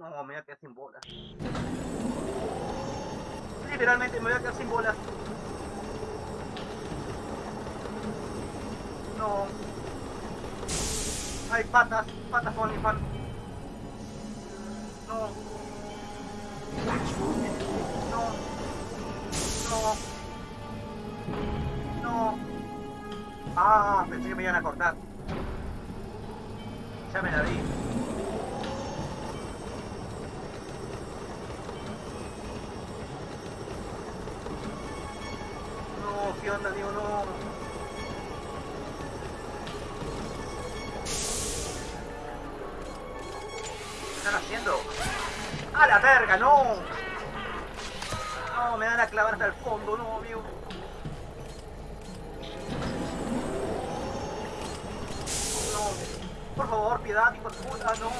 No, me voy a quedar sin bolas. Literalmente me voy a quedar sin bolas. No. Hay patas, patas con fan. No. No. No. No. Ah, pensé que me iban a cortar. Ya me la vi. No, ¿qué onda, amigo? No. ¿Qué están haciendo? ¡A la verga, no! No, me van a clavar hasta el fondo, no, amigo. Por favor, piedad, hijo de puta, no.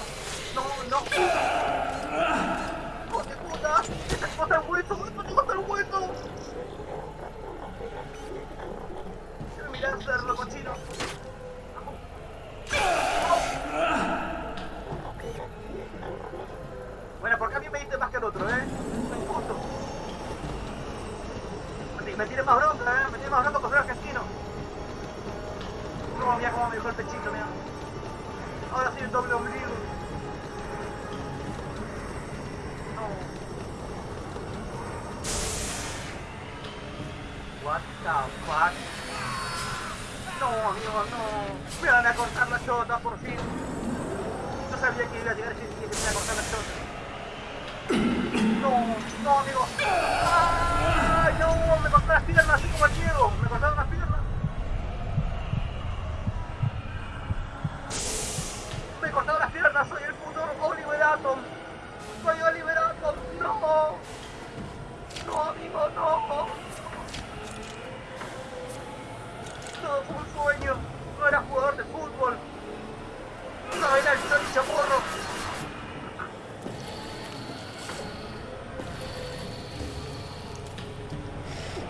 ¡Hijo de puta! ¡Esta cosa el hueso! ¡No te gusta el hueso! Bueno, porque a mí me diste más que el otro, ¿eh? Me, me tiene más bronca, ¿eh? Me tiene más bronca por ser argentino. No, mira cómo me dejó el pechito, mira. Ahora sí el doble ombligo. No. What the fuck? No, amigo, no. Me van a cortar la chota, por fin. No sabía que iba a llegar a decir que me iba a cortar la chota. No, no, amigo. ¡Ay, no! Me las piernas así como el Diego. Un sueño. No era jugador de fútbol. No era el Tony.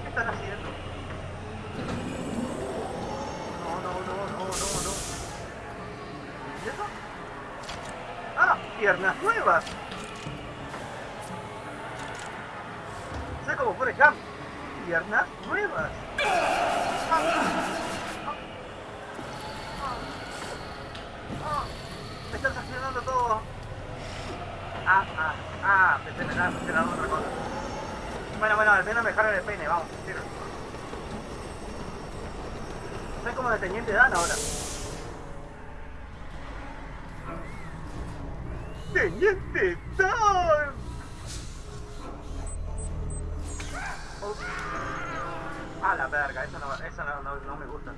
¿Qué están haciendo? No, no, no, no, no, no. ¿Y eso? ¡Ah! ¡Piernas nuevas! Soy como Forrest Gump. ¡Piernas nuevas! Me están sancionando todo. Ah, ah, otra cosa. Bueno, bueno, al menos me dejaron el peine, vamos, tiro. Soy como de Teniente Dan ahora. ¡Teniente Dan! Oh. Ah, la verga, eso no, eso no, no, no me gusta.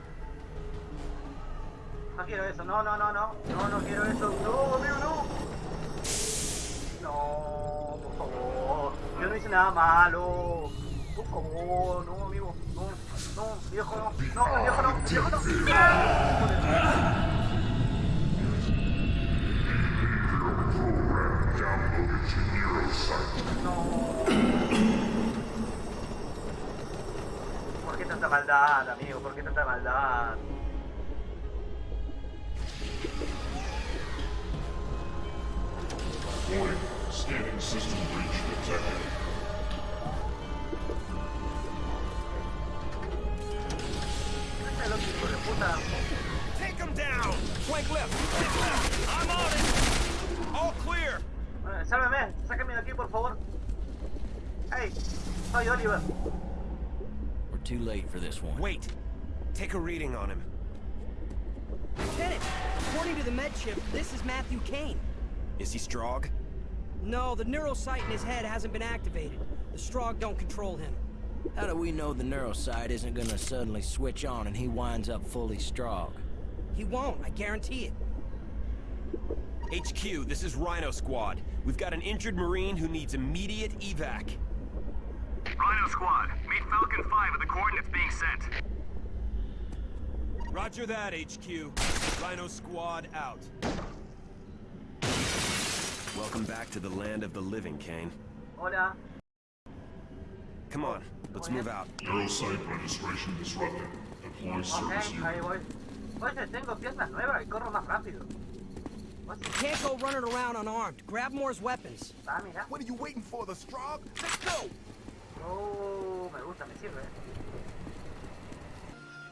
No quiero eso, no, no, no, no, no, no quiero eso, no, amigo, no. No, por favor, yo no hice nada malo. Por favor, no, amigo, no, no, viejo no, no, viejo no, viejo no. No. ¿Por qué tanta maldad, amigo? ¿Por qué tanta maldad? Warning, scanning system breach detected. Down! Left! Flank left! I'm on it! All clear! Eh, Sálvame, sácame de aquí, por favor. Hey, soy Oliver. We're too late for this one. Wait! Take a reading on him. Lieutenant, according to the med chip, this is Matthew Kane. Is he Strog? No, the neurosite in his head hasn't been activated. The Strog don't control him. How do we know the neurosite isn't gonna suddenly switch on and he winds up fully strong? He won't, I guarantee it. HQ, this is Rhino Squad. We've got an injured Marine who needs immediate evac. Rhino Squad, meet Falcon 5 at the coordinates being sent. Roger that, HQ. Rhino Squad out. Welcome back to the land of the living, Kane. Hola. Come on, let's move out. Neurosite registration disrupted. Deploy Ok, service unit. Oye, tengo piernas nuevas y corro más rápido. You can't go running around unarmed. Grab Moore's weapons. Ah, mira. What are you waiting for, the Strog? Let's go! Oh, me gusta, me sirve.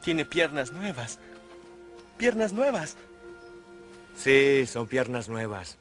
Tiene piernas nuevas. Piernas nuevas. Sí, son piernas nuevas.